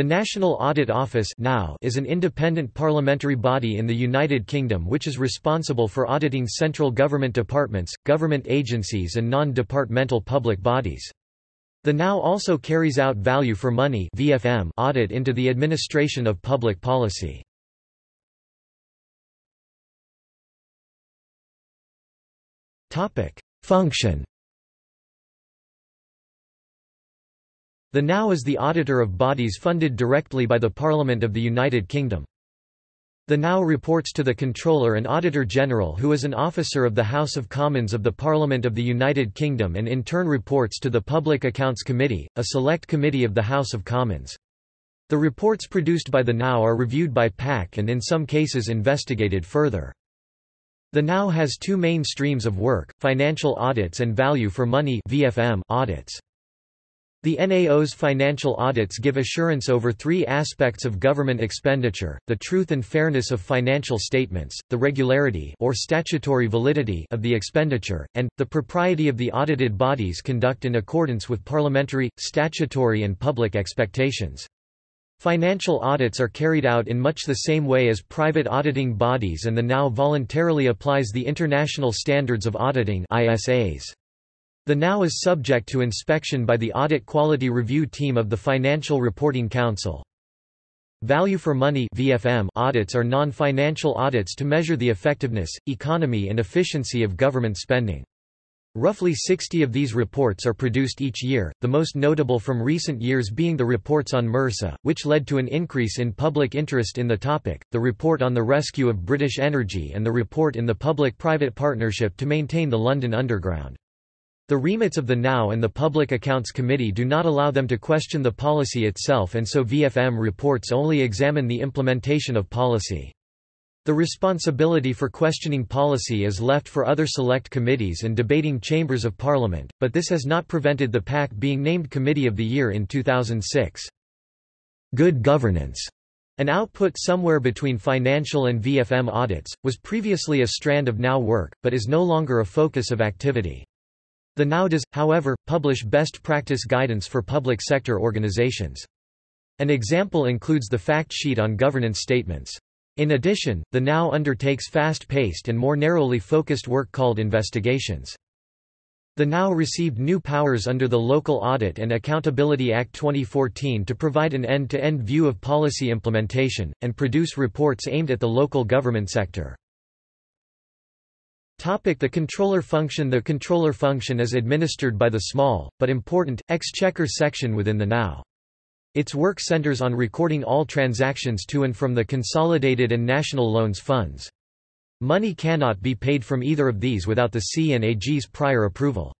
The National Audit Office is an independent parliamentary body in the United Kingdom which is responsible for auditing central government departments, government agencies and non-departmental public bodies. The NAO also carries out value for money VFM audit into the administration of public policy. Function The NAO is the auditor of bodies funded directly by the Parliament of the United Kingdom. The NAO reports to the Comptroller and Auditor General who is an officer of the House of Commons of the Parliament of the United Kingdom and in turn reports to the Public Accounts Committee, a select committee of the House of Commons. The reports produced by the NAO are reviewed by PAC and in some cases investigated further. The NAO has two main streams of work, financial audits and value for money audits. The NAO's financial audits give assurance over three aspects of government expenditure, the truth and fairness of financial statements, the regularity or statutory validity of the expenditure, and, the propriety of the audited bodies conduct in accordance with parliamentary, statutory and public expectations. Financial audits are carried out in much the same way as private auditing bodies and the NAO voluntarily applies the International Standards of Auditing ISAs. The NAO is subject to inspection by the Audit Quality Review Team of the Financial Reporting Council. Value for money VFM audits are non-financial audits to measure the effectiveness, economy and efficiency of government spending. Roughly 60 of these reports are produced each year, the most notable from recent years being the reports on MRSA, which led to an increase in public interest in the topic, the report on the rescue of British Energy and the report in the public-private partnership to maintain the London Underground. The remits of the NAO and the Public Accounts Committee do not allow them to question the policy itself and so VFM reports only examine the implementation of policy. The responsibility for questioning policy is left for other select committees and debating chambers of parliament, but this has not prevented the PAC being named Committee of the Year in 2006. Good governance an output somewhere between financial and VFM audits, was previously a strand of NAO work, but is no longer a focus of activity. The NAO does, however, publish best practice guidance for public sector organizations. An example includes the fact sheet on governance statements. In addition, the NAO undertakes fast-paced and more narrowly focused work called investigations. The NAO received new powers under the Local Audit and Accountability Act 2014 to provide an end-to-end -end view of policy implementation, and produce reports aimed at the local government sector. The controller function The controller function is administered by the small, but important, exchequer section within the NAO. Its work centers on recording all transactions to and from the consolidated and national loans funds. Money cannot be paid from either of these without the C&AG's prior approval.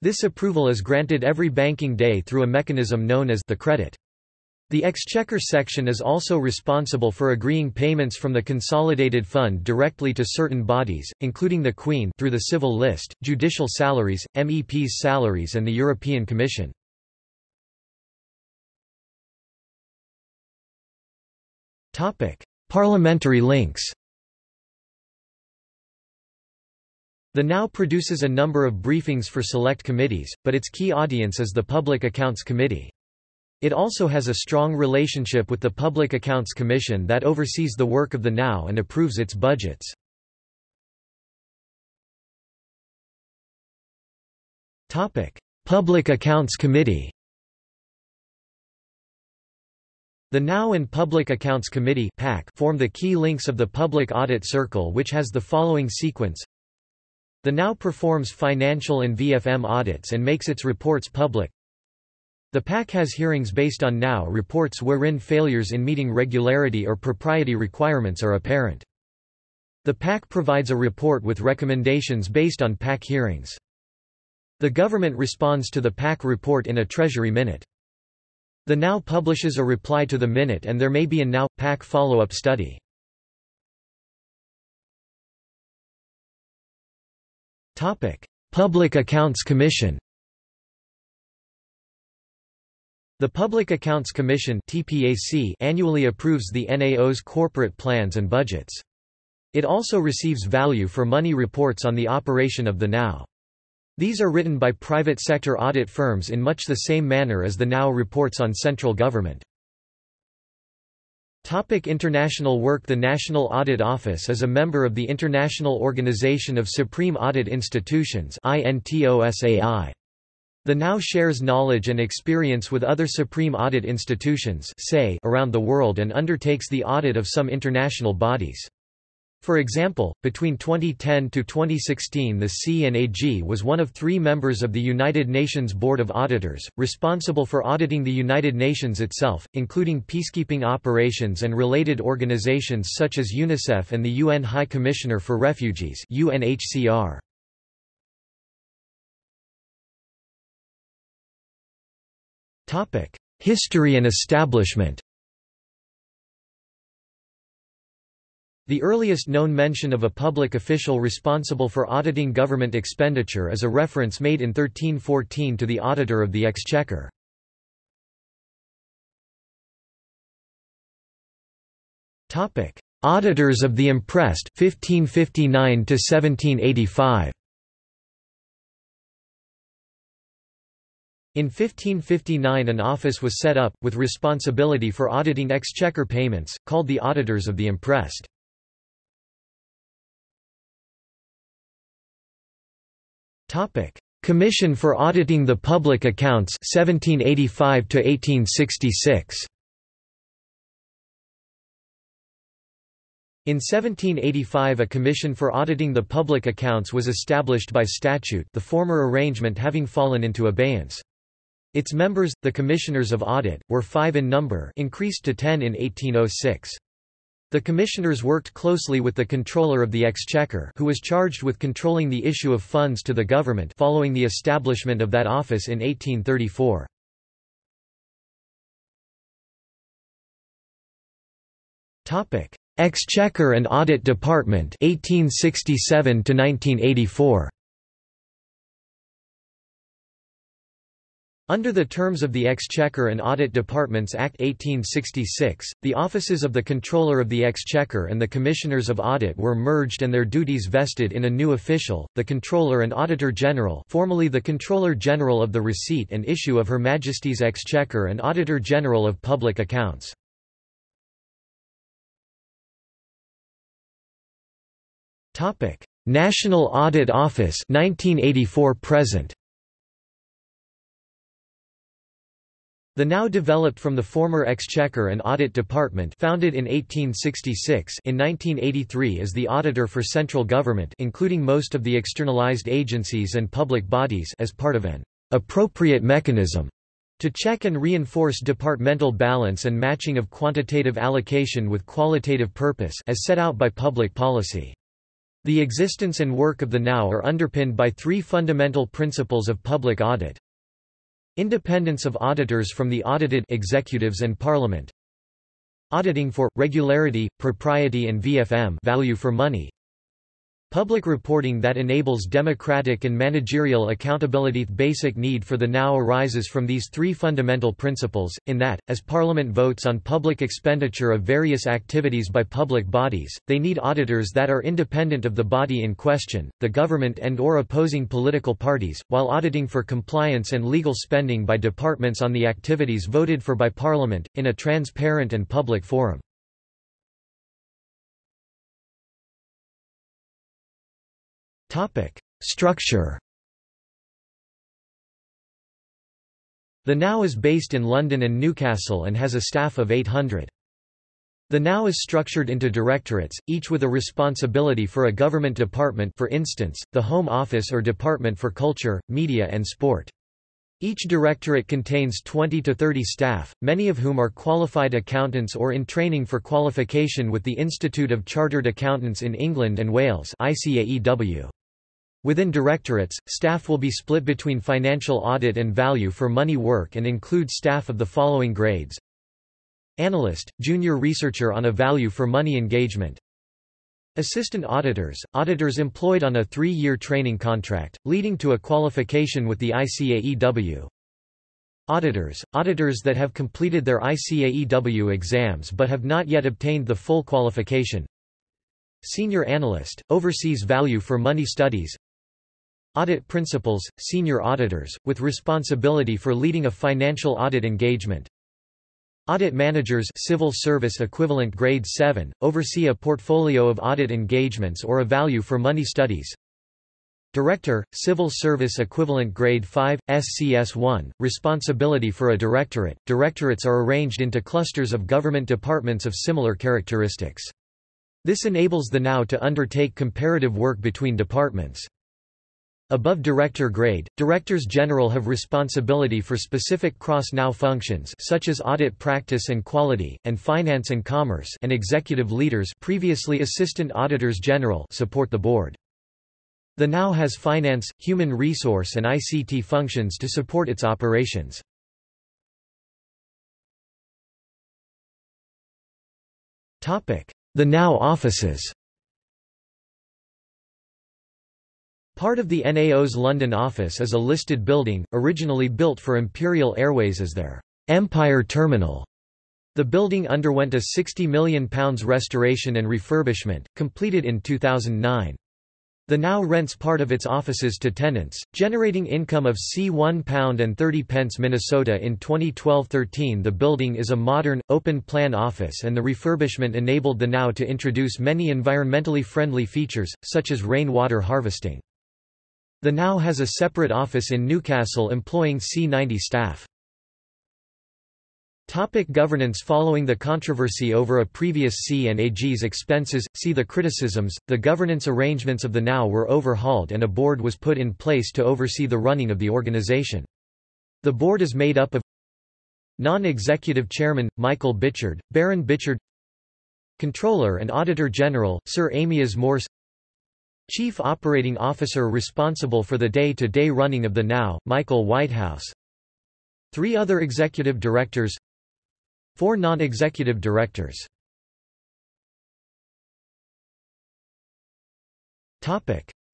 This approval is granted every banking day through a mechanism known as the credit. The Exchequer section is also responsible for agreeing payments from the Consolidated Fund directly to certain bodies, including the Queen through the Civil List, judicial salaries, MEPs' salaries and the European Commission. Parliamentary links The NAO produces a number of briefings for select committees, but its key audience is the Public Accounts Committee. It also has a strong relationship with the Public Accounts Commission that oversees the work of the NAO and approves its budgets. Public Accounts Committee The NAO and Public Accounts Committee form the key links of the Public Audit Circle which has the following sequence. The NAO performs financial and VFM audits and makes its reports public the PAC has hearings based on NAO reports wherein failures in meeting regularity or propriety requirements are apparent. The PAC provides a report with recommendations based on PAC hearings. The government responds to the PAC report in a Treasury Minute. The NAO publishes a reply to the Minute and there may be a NAO PAC follow-up study. Public Accounts Commission The Public Accounts Commission annually approves the NAO's corporate plans and budgets. It also receives value for money reports on the operation of the NAO. These are written by private sector audit firms in much the same manner as the NAO reports on central government. Topic international work The National Audit Office is a member of the International Organization of Supreme Audit Institutions The NAO shares knowledge and experience with other supreme audit institutions around the world and undertakes the audit of some international bodies. For example, between 2010 to 2016 the C&AG was one of three members of the United Nations Board of Auditors, responsible for auditing the United Nations itself, including peacekeeping operations and related organizations such as UNICEF and the UN High Commissioner for Refugees UNHCR. History and establishment The earliest known mention of a public official responsible for auditing government expenditure is a reference made in 1314 to the Auditor of the Exchequer. Auditors of the Imprest 1559 to 1785 In 1559 an office was set up, with responsibility for auditing exchequer payments, called the Auditors of the Imprest. Commission for Auditing the Public Accounts 1785 to 1866. In 1785 a Commission for Auditing the Public Accounts was established by statute the former arrangement having fallen into abeyance. Its members, the Commissioners of Audit, were five in number increased to ten in 1806. The commissioners worked closely with the Comptroller of the Exchequer who was charged with controlling the issue of funds to the government following the establishment of that office in 1834. Exchequer and Audit Department 1867 to 1984 Under the terms of the Exchequer and Audit Departments Act 1866, the offices of the Comptroller of the Exchequer and the Commissioners of Audit were merged and their duties vested in a new official, the Comptroller and Auditor General formerly the Comptroller General of the Receipt and Issue of Her Majesty's Exchequer and Auditor General of Public Accounts. National Audit Office 1984 present The NAO developed from the former Exchequer and Audit Department founded in 1866 in 1983 is the auditor for central government including most of the externalized agencies and public bodies as part of an appropriate mechanism to check and reinforce departmental balance and matching of quantitative allocation with qualitative purpose as set out by public policy. The existence and work of the NAO are underpinned by three fundamental principles of public audit. Independence of auditors from the audited executives and parliament. Auditing for regularity, propriety and VFM value for money. Public reporting that enables democratic and managerial accountability. The basic need for the NAO arises from these three fundamental principles, in that, as Parliament votes on public expenditure of various activities by public bodies, they need auditors that are independent of the body in question, the government and or opposing political parties, while auditing for compliance and legal spending by departments on the activities voted for by Parliament, in a transparent and public forum. Topic: Structure. The NAO is based in London and Newcastle and has a staff of 800. The NAO is structured into directorates, each with a responsibility for a government department for instance, the Home Office or Department for Culture, Media and Sport. Each directorate contains 20 to 30 staff, many of whom are qualified accountants or in training for qualification with the Institute of Chartered Accountants in England and Wales ICAEW. Within directorates, staff will be split between financial audit and value for money work and include staff of the following grades. Analyst, junior researcher on a value for money engagement. Assistant auditors, auditors employed on a three-year training contract, leading to a qualification with the ICAEW. Auditors, auditors that have completed their ICAEW exams but have not yet obtained the full qualification. Senior analyst, oversees value for money studies. Audit principals, senior auditors, with responsibility for leading a financial audit engagement. Audit managers civil service equivalent grade 7, oversee a portfolio of audit engagements or a value for money studies. Director, Civil Service Equivalent Grade 5, SCS1, responsibility for a directorate. Directorates are arranged into clusters of government departments of similar characteristics. This enables the NAO to undertake comparative work between departments. Above director grade, directors general have responsibility for specific cross-NAO functions such as audit practice and quality, and finance and commerce and executive leaders previously assistant auditors general support the board. The NAO has finance, human resource and ICT functions to support its operations. The NAO offices Part of the NAO's London office is a listed building, originally built for Imperial Airways as their Empire Terminal. The building underwent a £60 million restoration and refurbishment, completed in 2009. The NAO rents part of its offices to tenants, generating income of C1 and 30 pence Minnesota in 2012-13 The building is a modern, open-plan office and the refurbishment enabled the NAO to introduce many environmentally friendly features, such as rainwater harvesting. The NAO has a separate office in Newcastle employing C90 staff. Topic governance Following the controversy over a previous C&AG's expenses, see the criticisms, the governance arrangements of the NAO were overhauled and a board was put in place to oversee the running of the organization. The board is made up of Non-executive chairman, Michael Bichard, Baron Bichard Comptroller and Auditor General, Sir Amyas Morse Chief Operating Officer responsible for the day-to-day -day running of the NAO, Michael Whitehouse. Three other executive directors. Four non-executive directors.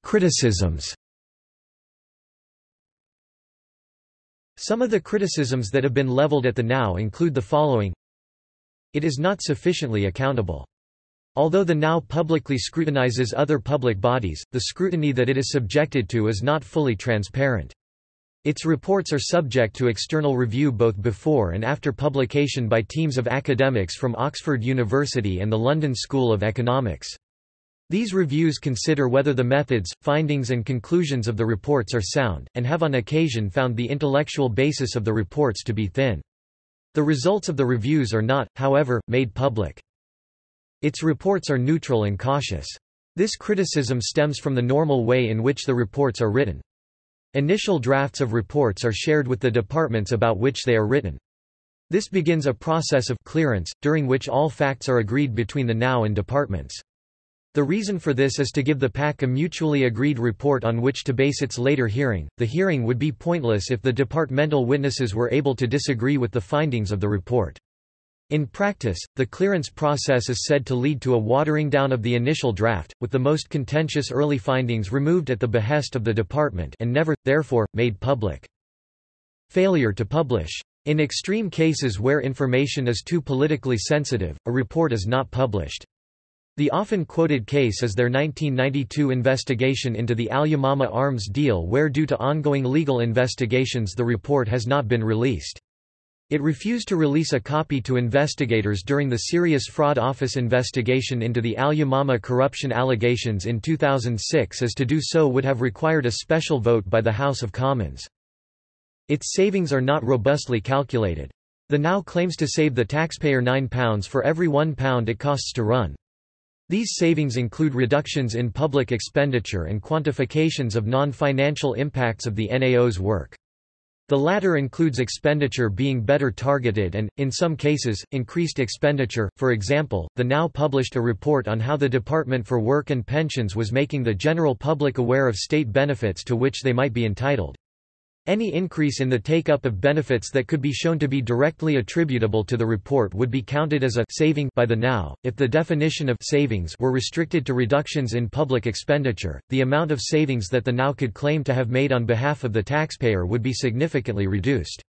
Criticisms. Some of the criticisms that have been leveled at the NAO include the following. It is not sufficiently accountable. Although the NAO publicly scrutinizes other public bodies, the scrutiny that it is subjected to is not fully transparent. Its reports are subject to external review both before and after publication by teams of academics from Oxford University and the London School of Economics. These reviews consider whether the methods, findings and conclusions of the reports are sound, and have on occasion found the intellectual basis of the reports to be thin. The results of the reviews are not, however, made public. Its reports are neutral and cautious. This criticism stems from the normal way in which the reports are written. Initial drafts of reports are shared with the departments about which they are written. This begins a process of clearance, during which all facts are agreed between the NAO and departments. The reason for this is to give the PAC a mutually agreed report on which to base its later hearing. The hearing would be pointless if the departmental witnesses were able to disagree with the findings of the report. In practice, the clearance process is said to lead to a watering down of the initial draft, with the most contentious early findings removed at the behest of the department and never, therefore, made public. Failure to publish. In extreme cases where information is too politically sensitive, a report is not published. The often quoted case is their 1992 investigation into the Al Yamama arms deal where due to ongoing legal investigations the report has not been released. It refused to release a copy to investigators during the Serious Fraud Office investigation into the Al Yamama corruption allegations in 2006 as to do so would have required a special vote by the House of Commons. Its savings are not robustly calculated. The NAO claims to save the taxpayer £9 for every £1 it costs to run. These savings include reductions in public expenditure and quantifications of non-financial impacts of the NAO's work. The latter includes expenditure being better targeted and, in some cases, increased expenditure. For example, the NAO published a report on how the Department for Work and Pensions was making the general public aware of state benefits to which they might be entitled. Any increase in the take-up of benefits that could be shown to be directly attributable to the report would be counted as a saving by the NAO. If the definition of savings were restricted to reductions in public expenditure, the amount of savings that the NAO could claim to have made on behalf of the taxpayer would be significantly reduced.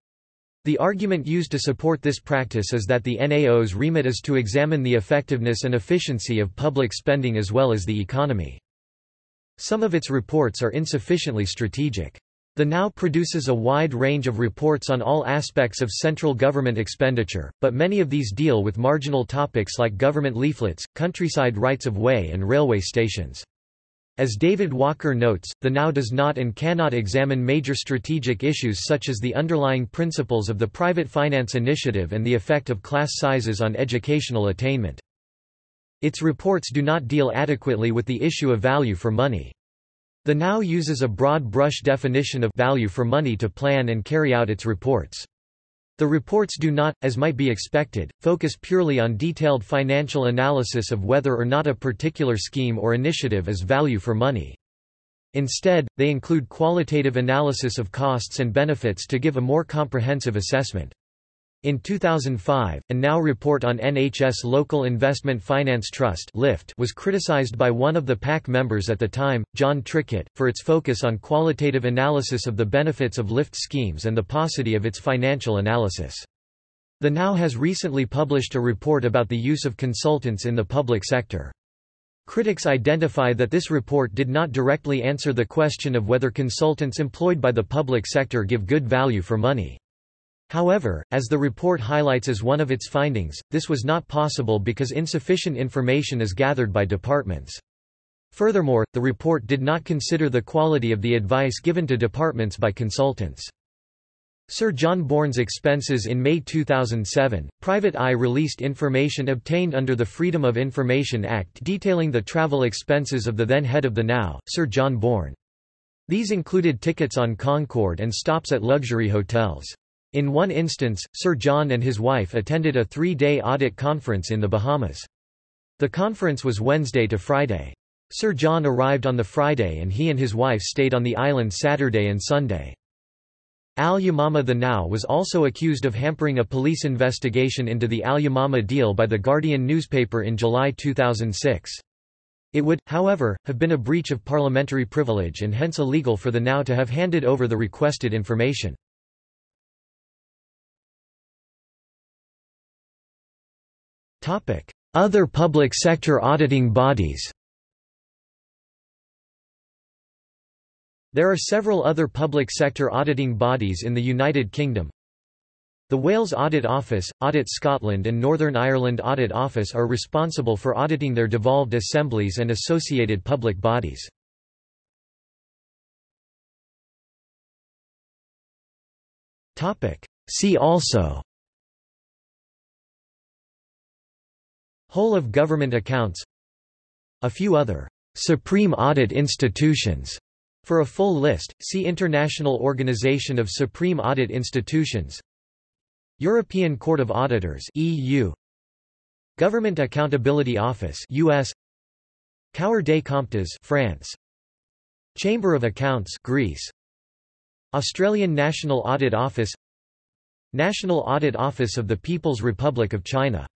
The argument used to support this practice is that the NAO's remit is to examine the effectiveness and efficiency of public spending as well as the economy. Some of its reports are insufficiently strategic. The NAO produces a wide range of reports on all aspects of central government expenditure, but many of these deal with marginal topics like government leaflets, countryside rights-of-way and railway stations. As David Walker notes, the NAO does not and cannot examine major strategic issues such as the underlying principles of the private finance initiative and the effect of class sizes on educational attainment. Its reports do not deal adequately with the issue of value for money. The NAO uses a broad brush definition of value for money to plan and carry out its reports. The reports do not, as might be expected, focus purely on detailed financial analysis of whether or not a particular scheme or initiative is value for money. Instead, they include qualitative analysis of costs and benefits to give a more comprehensive assessment. In 2005, a NAO report on NHS Local Investment Finance Trust was criticized by one of the PAC members at the time, Jon Trickett, for its focus on qualitative analysis of the benefits of LIFT schemes and the paucity of its financial analysis. The NAO has recently published a report about the use of consultants in the public sector. Critics identify that this report did not directly answer the question of whether consultants employed by the public sector give good value for money. However, as the report highlights as one of its findings, this was not possible because insufficient information is gathered by departments. Furthermore, the report did not consider the quality of the advice given to departments by consultants. Sir John Bourne's expenses in May 2007, Private Eye released information obtained under the Freedom of Information Act detailing the travel expenses of the then head of the NAO, Sir John Bourne. These included tickets on Concorde and stops at luxury hotels. In one instance, Sir John and his wife attended a three-day audit conference in the Bahamas. The conference was Wednesday to Friday. Sir John arrived on the Friday and he and his wife stayed on the island Saturday and Sunday. Al Yamama the NAO was also accused of hampering a police investigation into the Al Yamama deal by The Guardian newspaper in July 2006. It would, however, have been a breach of parliamentary privilege and hence illegal for the NAO to have handed over the requested information. Other public sector auditing bodies There are several other public sector auditing bodies in the United Kingdom. The Wales Audit Office, Audit Scotland and Northern Ireland Audit Office are responsible for auditing their devolved assemblies and associated public bodies. See also Whole of government accounts A few other Supreme Audit Institutions. For a full list, see International Organization of Supreme Audit Institutions. European Court of Auditors EU Government Accountability Office US Cour des Comptes France. Chamber of Accounts Greece. Australian National Audit Office. National Audit Office of the People's Republic of China